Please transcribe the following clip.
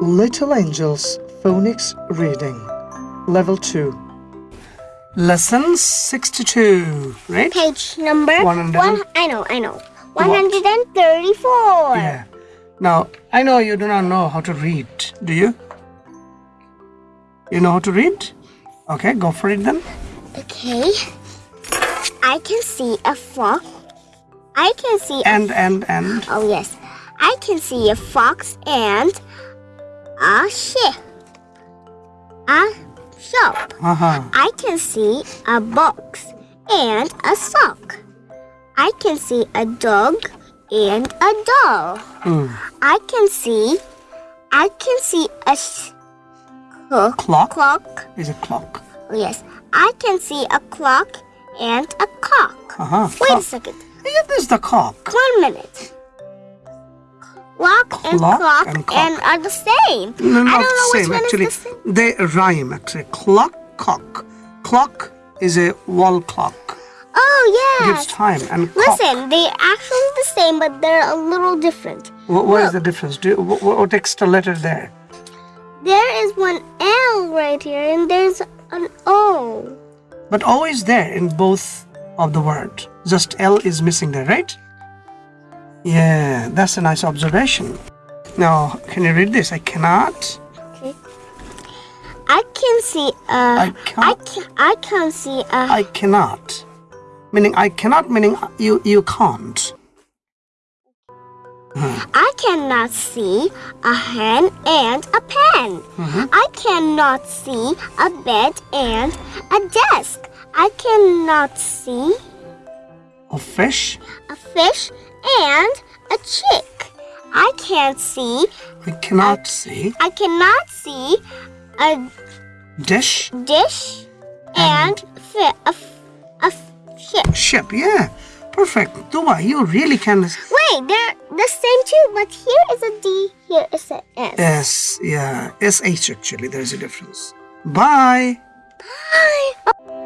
Little Angels Phonics Reading Level 2 Lesson 62 right Page number 100. one. I know, I know. 134. yeah now I know you do not know how to read do you you know how to read okay go for it then Okay. I can see a fox. I can see. A, and and and oh yes. I can see a fox and a sheep. A shop. uh-huh I can see a box and a sock. I can see a dog and a doll. Hmm. I can see. I can see a clock. clock clock. is a clock yes. I can see a clock and a cock. uh-huh Wait a second. yeah this the cock One minute. Clock and Clock clock and and, are the same. No, I not don't know the which same. one Actually, is the same. they rhyme. Actually, clock, cock. Clock is a wall clock. Oh yeah. Gives time and cock. Listen, they're actually the same, but they're a little different. Wh- what is the difference? Do you, wh- wh- what extra letter there? There is one L right here, and there's an O. But O is there in both of the word. Just L is missing there, right? Yeah, that's a nice observation. Now, can you read this? I cannot. Okay. I can see a. I I can't. can. I can see a. I cannot. Meaning I cannot. Meaning you you can't. I cannot see a hen and a pen. Mhm. I cannot see a bed and a desk. I cannot see A fish. a fish and a chick. I can't see. I cannot see. I cannot see a Dish. dish and fi- a, a ship. Ship. Yeah. Perfect. Dua, you really can. Wait, they're the same too, but here is a D. Here is an S. S. Yeah. S H actually. There's a difference. Bye. Bye.